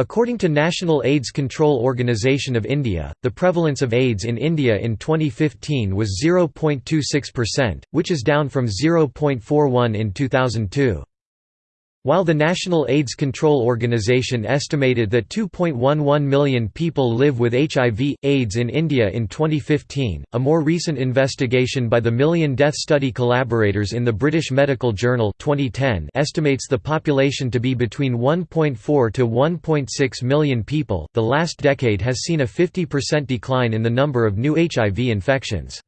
According to National AIDS Control Organisation of India, the prevalence of AIDS in India in 2015 was 0.26%, which is down from 0.41 in 2002. While the National AIDS Control Organization estimated that 2.11 million people live with HIV, AIDS in India in 2015, a more recent investigation by the Million Death Study collaborators in the British Medical Journal 2010 estimates the population to be between 1.4 to 1.6 million people. The last decade has seen a 50% decline in the number of new HIV infections.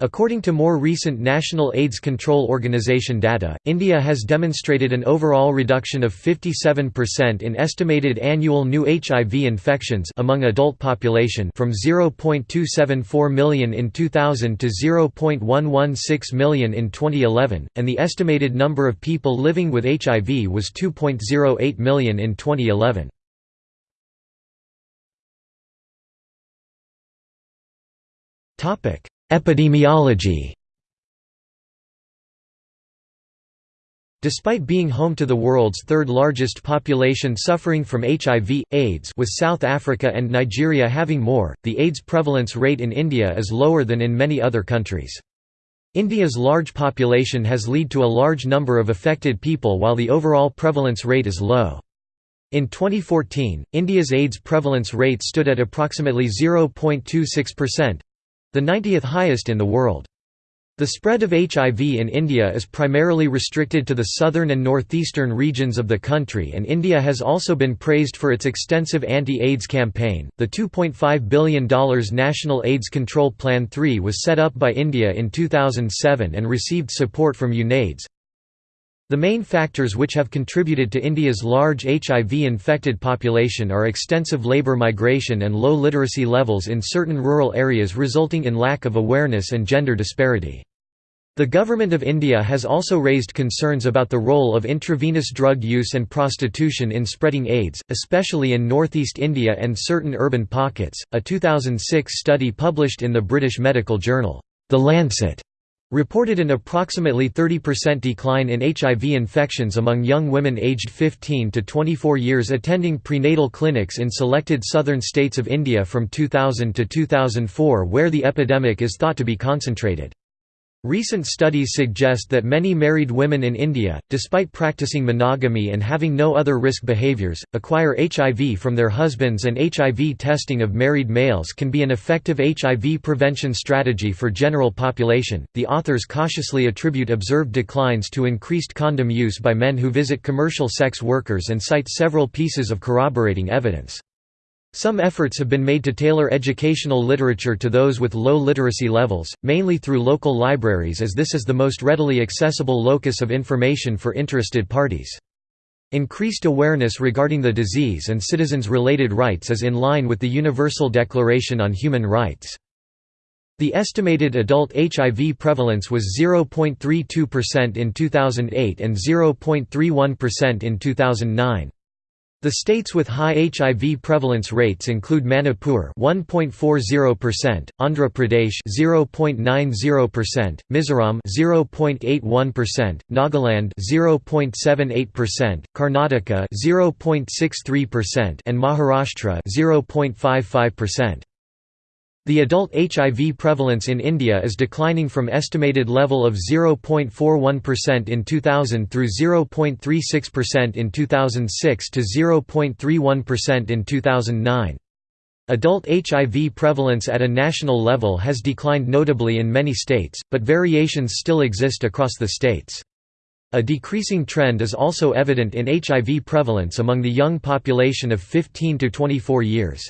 According to more recent National AIDS Control Organization data, India has demonstrated an overall reduction of 57% in estimated annual new HIV infections among adult population from 0.274 million in 2000 to 0.116 million in 2011, and the estimated number of people living with HIV was 2.08 million in 2011. Topic Epidemiology Despite being home to the world's third largest population suffering from HIV, AIDS with South Africa and Nigeria having more, the AIDS prevalence rate in India is lower than in many other countries. India's large population has led to a large number of affected people while the overall prevalence rate is low. In 2014, India's AIDS prevalence rate stood at approximately 0.26%, the 90th highest in the world. The spread of HIV in India is primarily restricted to the southern and northeastern regions of the country, and India has also been praised for its extensive anti AIDS campaign. The $2.5 billion National AIDS Control Plan 3 was set up by India in 2007 and received support from UNAIDS, the main factors which have contributed to India's large HIV-infected population are extensive labour migration and low literacy levels in certain rural areas resulting in lack of awareness and gender disparity. The Government of India has also raised concerns about the role of intravenous drug use and prostitution in spreading AIDS, especially in northeast India and certain urban pockets. A 2006 study published in the British medical journal, The Lancet, reported an approximately 30% decline in HIV infections among young women aged 15 to 24 years attending prenatal clinics in selected southern states of India from 2000 to 2004 where the epidemic is thought to be concentrated. Recent studies suggest that many married women in India, despite practicing monogamy and having no other risk behaviors, acquire HIV from their husbands and HIV testing of married males can be an effective HIV prevention strategy for general population. The authors cautiously attribute observed declines to increased condom use by men who visit commercial sex workers and cite several pieces of corroborating evidence. Some efforts have been made to tailor educational literature to those with low literacy levels, mainly through local libraries as this is the most readily accessible locus of information for interested parties. Increased awareness regarding the disease and citizens-related rights is in line with the Universal Declaration on Human Rights. The estimated adult HIV prevalence was 0.32% in 2008 and 0.31% in 2009. The states with high HIV prevalence rates include Manipur 1.40%, Andhra Pradesh 0.90%, Mizoram 0.81%, Nagaland 0.78%, Karnataka 0.63% and Maharashtra 0.55%. The adult HIV prevalence in India is declining from estimated level of 0.41% in 2000 through 0.36% in 2006 to 0.31% in 2009. Adult HIV prevalence at a national level has declined notably in many states, but variations still exist across the states. A decreasing trend is also evident in HIV prevalence among the young population of 15 to 24 years.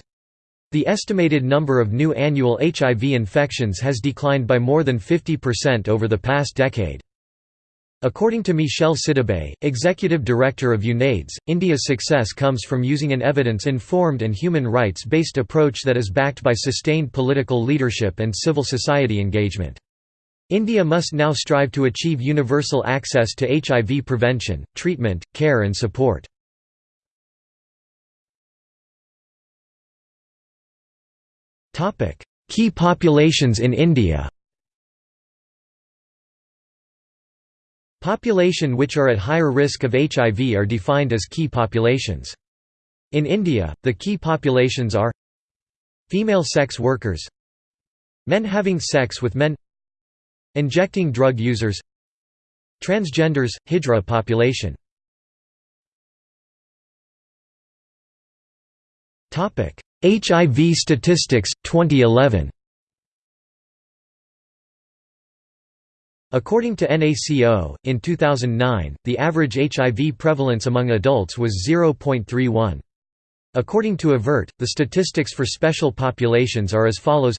The estimated number of new annual HIV infections has declined by more than 50% over the past decade. According to Michel Sidibe, executive director of UNAIDS, India's success comes from using an evidence-informed and human rights-based approach that is backed by sustained political leadership and civil society engagement. India must now strive to achieve universal access to HIV prevention, treatment, care and support. Key populations in India Population which are at higher risk of HIV are defined as key populations. In India, the key populations are Female sex workers Men having sex with men Injecting drug users Transgenders, Hijra population HIV statistics, 2011 According to NACO, in 2009, the average HIV prevalence among adults was 0.31. According to AVERT, the statistics for special populations are as follows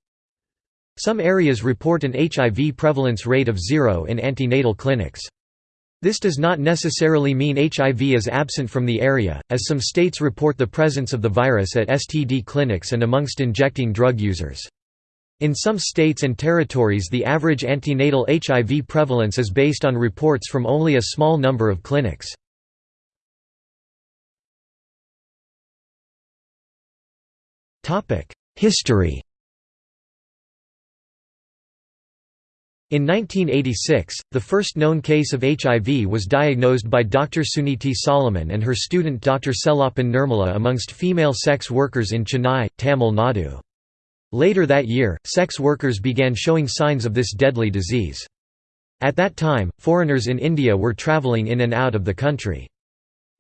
Some areas report an HIV prevalence rate of zero in antenatal clinics. This does not necessarily mean HIV is absent from the area, as some states report the presence of the virus at STD clinics and amongst injecting drug users. In some states and territories the average antenatal HIV prevalence is based on reports from only a small number of clinics. History In 1986, the first known case of HIV was diagnosed by Dr. Suniti Solomon and her student Dr. Sellappan Nirmala amongst female sex workers in Chennai, Tamil Nadu. Later that year, sex workers began showing signs of this deadly disease. At that time, foreigners in India were travelling in and out of the country.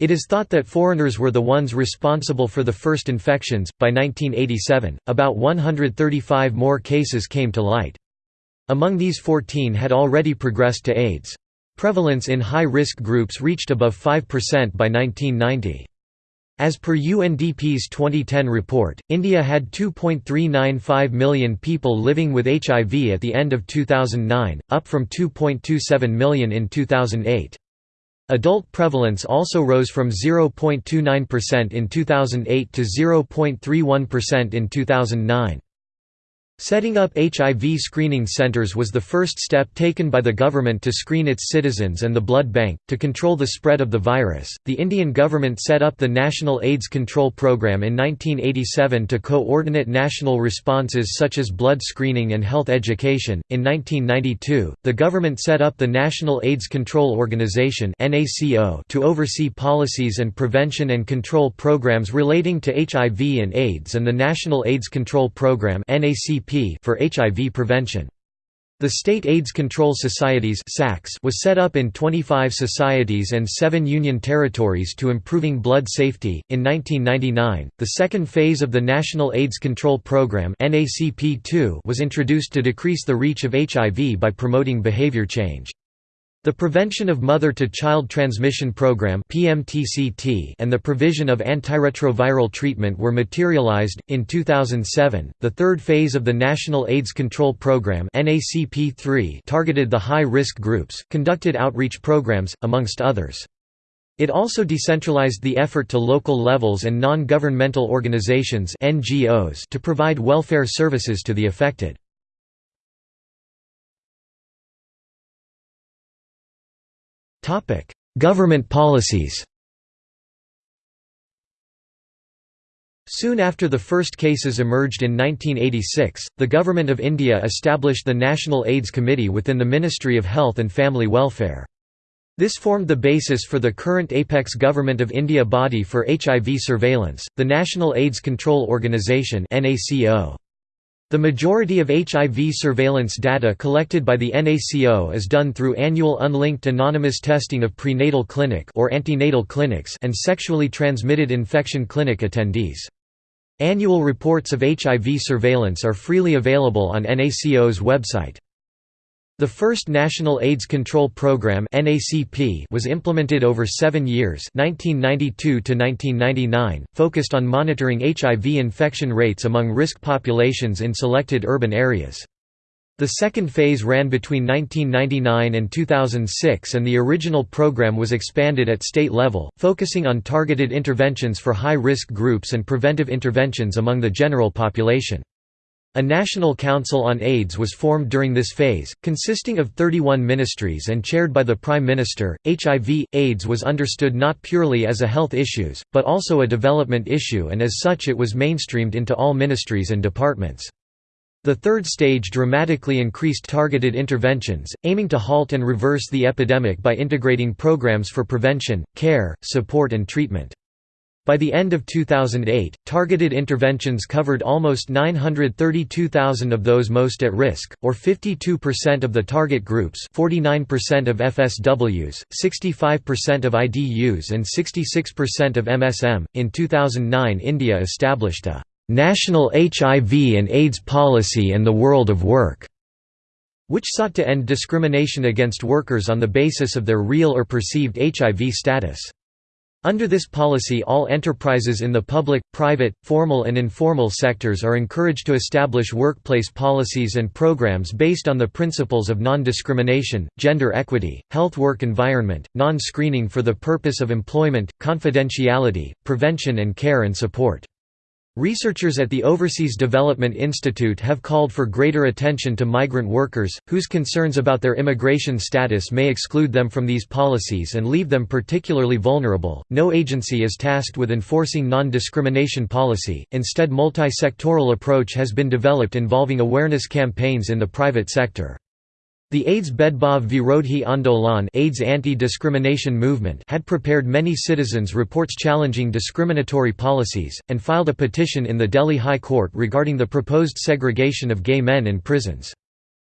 It is thought that foreigners were the ones responsible for the first infections. By 1987, about 135 more cases came to light. Among these 14 had already progressed to AIDS. Prevalence in high-risk groups reached above 5% by 1990. As per UNDP's 2010 report, India had 2.395 million people living with HIV at the end of 2009, up from 2.27 million in 2008. Adult prevalence also rose from 0.29% in 2008 to 0.31% in 2009. Setting up HIV screening centers was the first step taken by the government to screen its citizens and the blood bank. To control the spread of the virus, the Indian government set up the National AIDS Control Program in 1987 to coordinate national responses such as blood screening and health education. In 1992, the government set up the National AIDS Control Organization to oversee policies and prevention and control programs relating to HIV and AIDS and the National AIDS Control Program for HIV prevention. The State AIDS Control Societies was set up in 25 societies and 7 union territories to improving blood safety. In 1999, the second phase of the National AIDS Control Program was introduced to decrease the reach of HIV by promoting behavior change. The Prevention of Mother-to-Child Transmission Program and the provision of antiretroviral treatment were materialized. In 2007, the third phase of the National AIDS Control Program targeted the high-risk groups, conducted outreach programs, amongst others. It also decentralized the effort to local levels and non-governmental organizations to provide welfare services to the affected. Government policies Soon after the first cases emerged in 1986, the Government of India established the National AIDS Committee within the Ministry of Health and Family Welfare. This formed the basis for the current apex Government of India body for HIV surveillance, the National AIDS Control Organisation NACO. The majority of HIV surveillance data collected by the NACO is done through annual unlinked anonymous testing of prenatal clinic or antenatal clinics and sexually transmitted infection clinic attendees. Annual reports of HIV surveillance are freely available on NACO's website. The first National AIDS Control Program was implemented over seven years 1992 focused on monitoring HIV infection rates among risk populations in selected urban areas. The second phase ran between 1999 and 2006 and the original program was expanded at state level, focusing on targeted interventions for high-risk groups and preventive interventions among the general population. A National Council on AIDS was formed during this phase, consisting of 31 ministries and chaired by the Prime Minister. HIV AIDS was understood not purely as a health issues, but also a development issue and as such it was mainstreamed into all ministries and departments. The third stage dramatically increased targeted interventions, aiming to halt and reverse the epidemic by integrating programs for prevention, care, support and treatment. By the end of 2008, targeted interventions covered almost 932,000 of those most at risk, or 52% of the target groups 49% of FSWs, 65% of IDUs and 66% of MSM. In 2009 India established a "'National HIV and AIDS Policy and the World of Work' which sought to end discrimination against workers on the basis of their real or perceived HIV status. Under this policy all enterprises in the public, private, formal and informal sectors are encouraged to establish workplace policies and programs based on the principles of non-discrimination, gender equity, health work environment, non-screening for the purpose of employment, confidentiality, prevention and care and support. Researchers at the Overseas Development Institute have called for greater attention to migrant workers, whose concerns about their immigration status may exclude them from these policies and leave them particularly vulnerable. No agency is tasked with enforcing non discrimination policy, instead, multi sectoral approach has been developed involving awareness campaigns in the private sector. The AIDS Bedbhav Virodhi Andolan AIDS anti-discrimination movement had prepared many citizens' reports challenging discriminatory policies, and filed a petition in the Delhi High Court regarding the proposed segregation of gay men in prisons.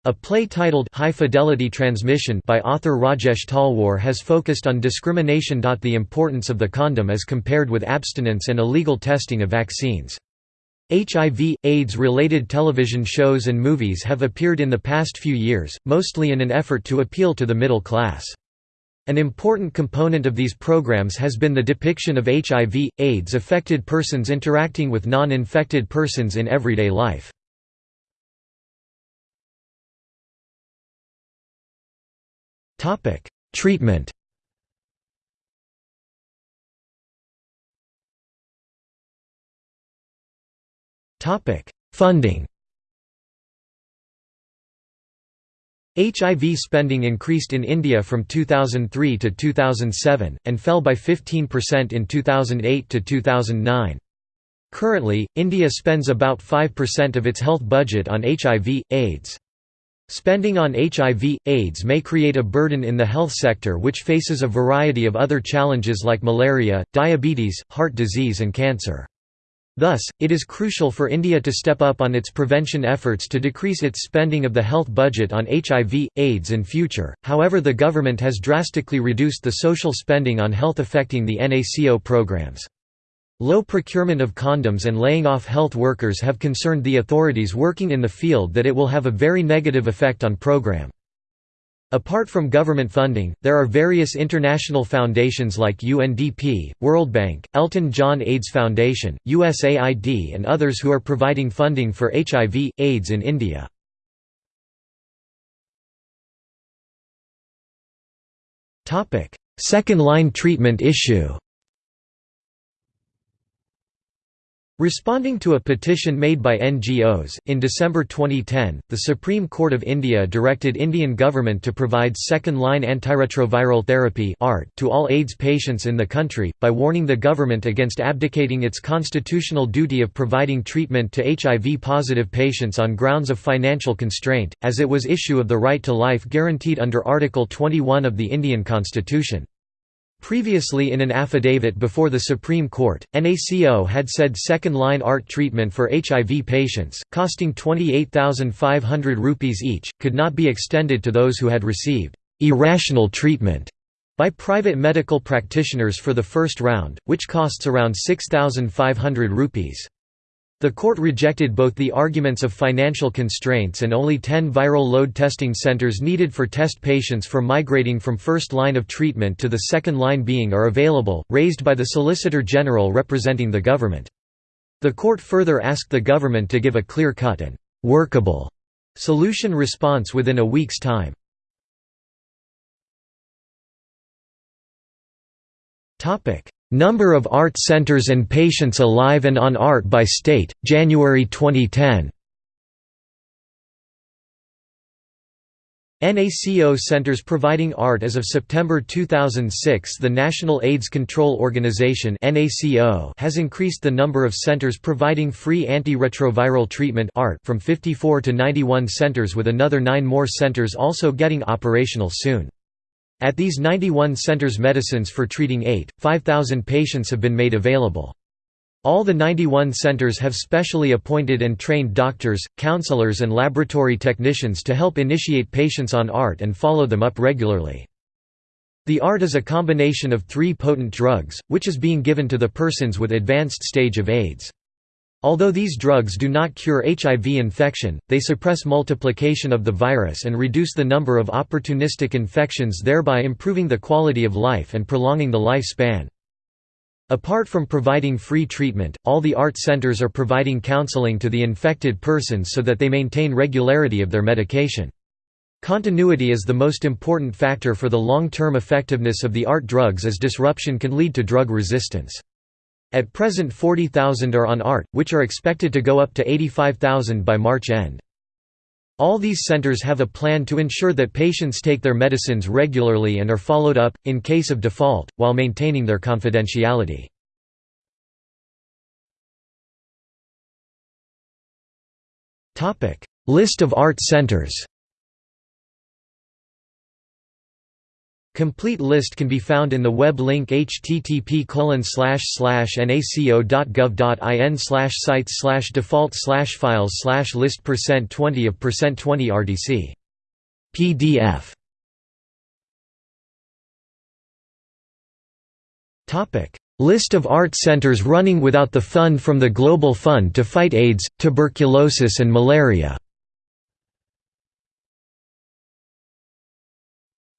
A play titled High Fidelity Transmission by author Rajesh Talwar has focused on discrimination. The importance of the condom as compared with abstinence and illegal testing of vaccines. HIV, AIDS-related television shows and movies have appeared in the past few years, mostly in an effort to appeal to the middle class. An important component of these programs has been the depiction of HIV, AIDS-affected persons interacting with non-infected persons in everyday life. Treatment Funding HIV spending increased in India from 2003 to 2007, and fell by 15% in 2008 to 2009. Currently, India spends about 5% of its health budget on HIV, AIDS. Spending on HIV, AIDS may create a burden in the health sector which faces a variety of other challenges like malaria, diabetes, heart disease and cancer. Thus, it is crucial for India to step up on its prevention efforts to decrease its spending of the health budget on HIV, AIDS in future, however the government has drastically reduced the social spending on health affecting the NACO programs. Low procurement of condoms and laying off health workers have concerned the authorities working in the field that it will have a very negative effect on program. Apart from government funding, there are various international foundations like UNDP, World Bank, Elton John AIDS Foundation, USAID and others who are providing funding for HIV, AIDS in India. Second-line treatment issue Responding to a petition made by NGOs, in December 2010, the Supreme Court of India directed Indian government to provide second-line antiretroviral therapy to all AIDS patients in the country, by warning the government against abdicating its constitutional duty of providing treatment to HIV-positive patients on grounds of financial constraint, as it was issue of the right to life guaranteed under Article 21 of the Indian Constitution. Previously in an affidavit before the Supreme Court, NACO had said second-line ART treatment for HIV patients, costing 28,500 rupees each, could not be extended to those who had received «irrational treatment» by private medical practitioners for the first round, which costs around 6,500 rupees. The court rejected both the arguments of financial constraints and only 10 viral load testing centers needed for test patients for migrating from first line of treatment to the second line being are available, raised by the Solicitor General representing the government. The court further asked the government to give a clear-cut and «workable» solution response within a week's time. Number of ART centers and patients alive and on ART by state, January 2010 NACO centers providing ART as of September 2006 The National AIDS Control Organization has increased the number of centers providing free antiretroviral treatment from 54 to 91 centers with another nine more centers also getting operational soon. At these 91 centers medicines for treating 8, 5,000 patients have been made available. All the 91 centers have specially appointed and trained doctors, counselors and laboratory technicians to help initiate patients on ART and follow them up regularly. The ART is a combination of three potent drugs, which is being given to the persons with advanced stage of AIDS. Although these drugs do not cure HIV infection, they suppress multiplication of the virus and reduce the number of opportunistic infections thereby improving the quality of life and prolonging the lifespan. Apart from providing free treatment, all the ART centers are providing counseling to the infected persons so that they maintain regularity of their medication. Continuity is the most important factor for the long-term effectiveness of the ART drugs as disruption can lead to drug resistance. At present 40,000 are on ART, which are expected to go up to 85,000 by March end. All these centers have a plan to ensure that patients take their medicines regularly and are followed up, in case of default, while maintaining their confidentiality. List of ART centers Complete list can be found in the web link http naco.gov.in sites default files list percent 20 of percent 20 RDC. PDF. List of art centers running without the fund from the Global Fund to fight AIDS, tuberculosis and malaria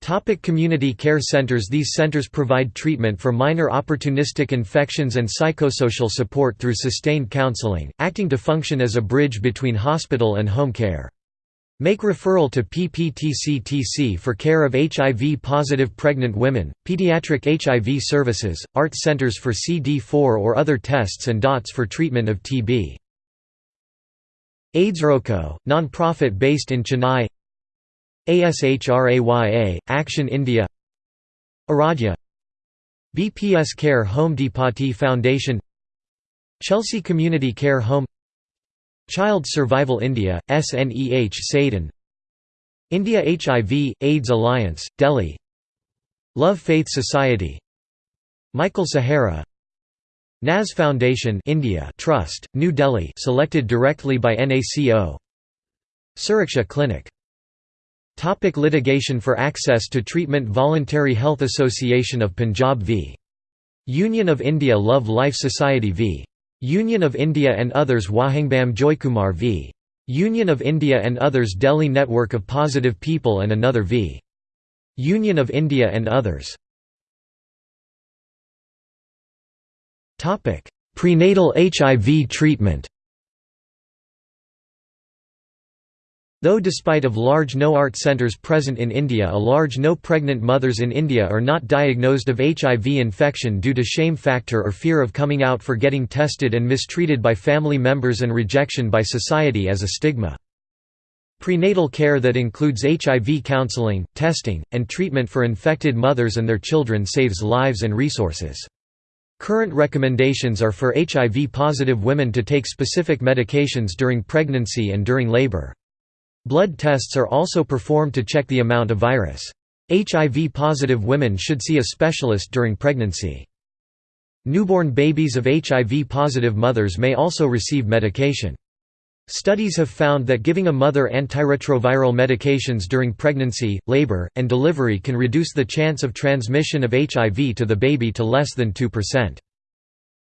Topic community care centers These centers provide treatment for minor opportunistic infections and psychosocial support through sustained counseling, acting to function as a bridge between hospital and home care. Make referral to PPTCTC for care of HIV-positive pregnant women, pediatric HIV services, ART centers for CD4 or other tests and DOTS for treatment of TB. AIDS ROCO, non-profit based in Chennai ASHRAYA, Action India. Aradhya. BPS Care Home Depati Foundation. Chelsea Community Care Home. Child Survival India, SNEH Saidan India HIV, AIDS Alliance, Delhi. Love Faith Society. Michael Sahara Naz Foundation India Trust, New Delhi selected directly by NACO Suraksha Clinic Topic litigation for access to treatment Voluntary Health Association of Punjab v. Union of India Love Life Society v. Union of India and others Wahangbam Joykumar v. Union of India and others Delhi Network of Positive People and another v. Union of India and others Prenatal HIV treatment Though despite of large no-ART centers present in India a large no pregnant mothers in India are not diagnosed of HIV infection due to shame factor or fear of coming out for getting tested and mistreated by family members and rejection by society as a stigma. Prenatal care that includes HIV counseling, testing, and treatment for infected mothers and their children saves lives and resources. Current recommendations are for HIV-positive women to take specific medications during pregnancy and during labor. Blood tests are also performed to check the amount of virus. HIV-positive women should see a specialist during pregnancy. Newborn babies of HIV-positive mothers may also receive medication. Studies have found that giving a mother antiretroviral medications during pregnancy, labor, and delivery can reduce the chance of transmission of HIV to the baby to less than 2%.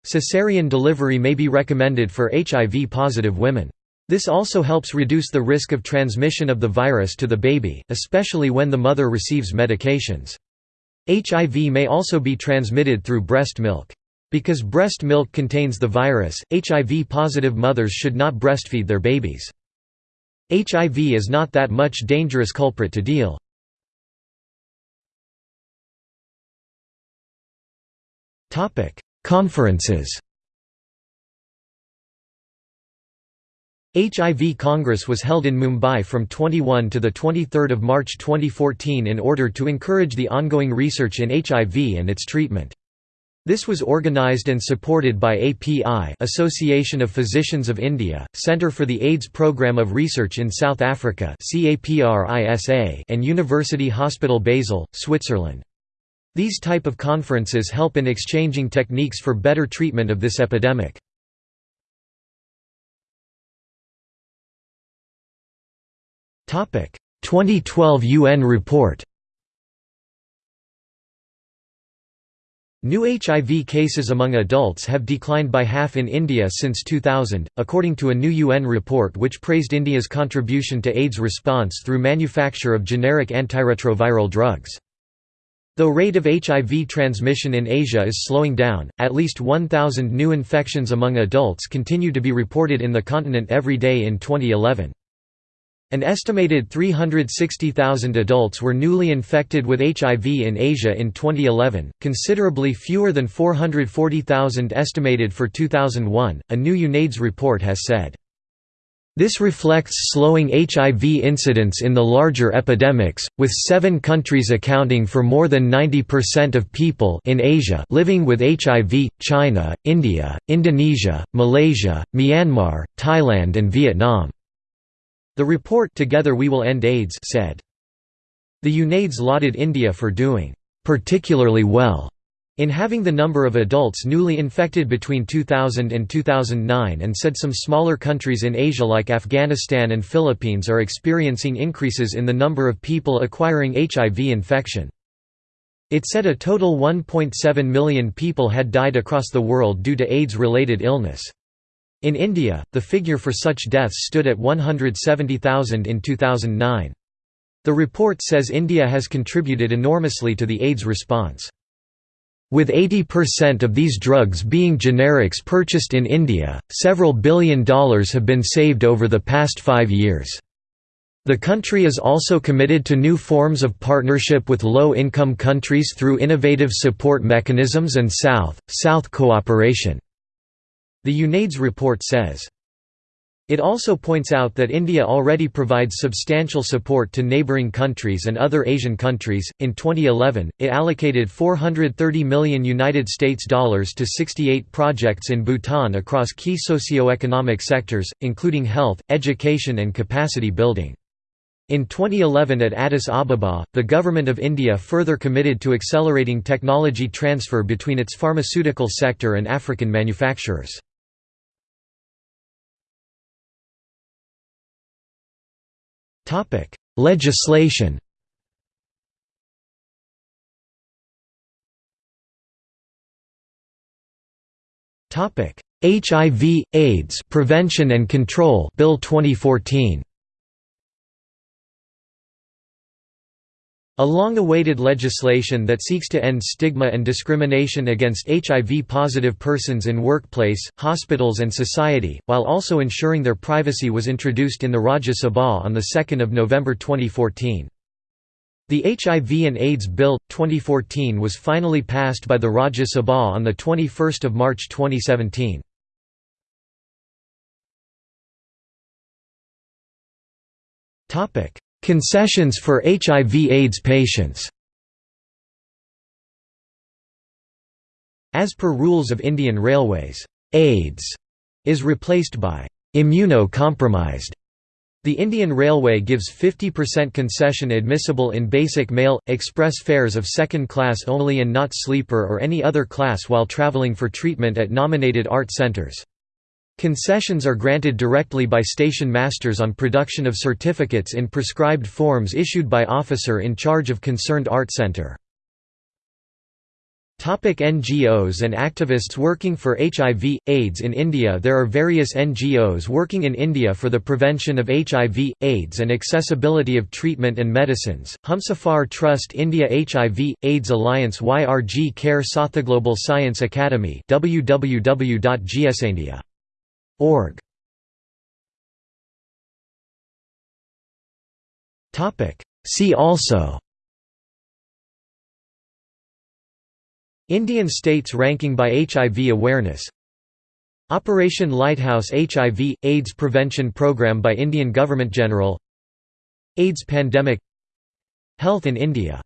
Caesarean delivery may be recommended for HIV-positive women. This also helps reduce the risk of transmission of the virus to the baby, especially when the mother receives medications. HIV may also be transmitted through breast milk. Because breast milk contains the virus, HIV-positive mothers should not breastfeed their babies. HIV is not that much dangerous culprit to deal. Conferences HIV Congress was held in Mumbai from 21 to 23 March 2014 in order to encourage the ongoing research in HIV and its treatment. This was organized and supported by API Association of Physicians of India, Centre for the AIDS Programme of Research in South Africa and University Hospital Basel, Switzerland. These type of conferences help in exchanging techniques for better treatment of this epidemic. 2012 UN report New HIV cases among adults have declined by half in India since 2000, according to a new UN report which praised India's contribution to AIDS response through manufacture of generic antiretroviral drugs. Though the rate of HIV transmission in Asia is slowing down, at least 1,000 new infections among adults continue to be reported in the continent every day in 2011. An estimated 360,000 adults were newly infected with HIV in Asia in 2011, considerably fewer than 440,000 estimated for 2001, a new UNAIDS report has said. This reflects slowing HIV incidence in the larger epidemics, with seven countries accounting for more than 90% of people in Asia living with HIV, China, India, Indonesia, Malaysia, Myanmar, Thailand and Vietnam. The report Together We Will End AIDS said. The UNAIDS lauded India for doing particularly well in having the number of adults newly infected between 2000 and 2009 and said some smaller countries in Asia like Afghanistan and Philippines are experiencing increases in the number of people acquiring HIV infection. It said a total 1.7 million people had died across the world due to AIDS-related illness. In India, the figure for such deaths stood at 170,000 in 2009. The report says India has contributed enormously to the AIDS response. With 80% of these drugs being generics purchased in India, several billion dollars have been saved over the past five years. The country is also committed to new forms of partnership with low-income countries through innovative support mechanisms and South-South cooperation. The UNAIDS report says. It also points out that India already provides substantial support to neighboring countries and other Asian countries. In 2011, it allocated 430 million United States dollars to 68 projects in Bhutan across key socio-economic sectors, including health, education and capacity building. In 2011 at Addis Ababa, the Government of India further committed to accelerating technology transfer between its pharmaceutical sector and African manufacturers. Legislation. Topic: HIV AIDS Prevention and Control Bill 2014 A long-awaited legislation that seeks to end stigma and discrimination against HIV-positive persons in workplace, hospitals and society, while also ensuring their privacy was introduced in the Rajya Sabha on 2 November 2014. The HIV and AIDS Bill, 2014 was finally passed by the Rajya Sabha on 21 March 2017. Concessions for HIV-AIDS patients As per rules of Indian Railways, AIDS is replaced by immunocompromised. The Indian Railway gives 50% concession admissible in basic mail, express fares of second class only and not sleeper or any other class while travelling for treatment at nominated art centres. Concessions are granted directly by station masters on production of certificates in prescribed forms issued by officer in charge of concerned art center. NGOs and activists working for HIV, AIDS in India. There are various NGOs working in India for the prevention of HIV, AIDS and accessibility of treatment and medicines, Humsafar Trust India HIV, AIDS Alliance YRG Care Sathaglobal Science Academy www.gsindia Org. Topic. See also. Indian states ranking by HIV awareness. Operation Lighthouse HIV AIDS prevention program by Indian government General AIDS pandemic Health in India